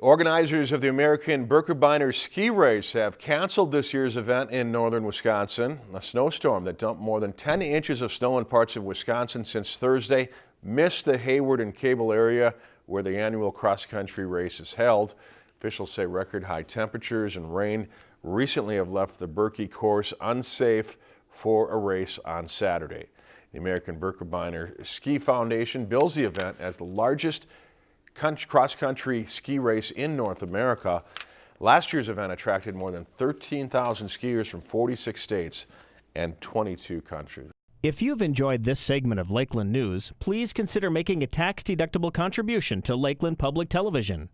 Organizers of the American Birkebeiner Ski Race have canceled this year's event in northern Wisconsin. A snowstorm that dumped more than 10 inches of snow in parts of Wisconsin since Thursday missed the Hayward and Cable area where the annual cross-country race is held. Officials say record high temperatures and rain recently have left the Birkie course unsafe for a race on Saturday. The American Birkebeiner Ski Foundation bills the event as the largest cross-country ski race in North America. Last year's event attracted more than 13,000 skiers from 46 states and 22 countries. If you've enjoyed this segment of Lakeland News, please consider making a tax-deductible contribution to Lakeland Public Television.